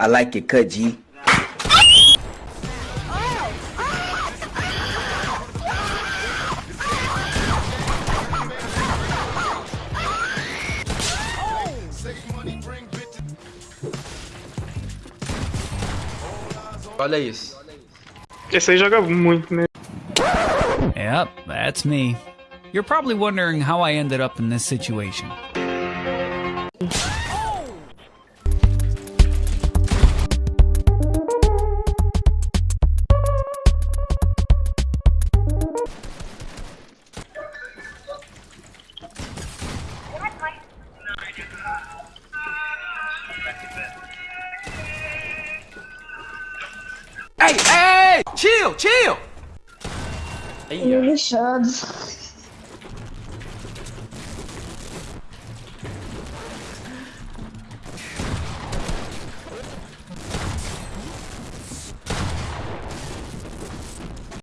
I like your cut, G. Olha isso. Esse aí joga muito, né? Yep, that's me. You're probably wondering how I ended up in this situation. Ei, hey, Chill, chill! Hey, Lixados.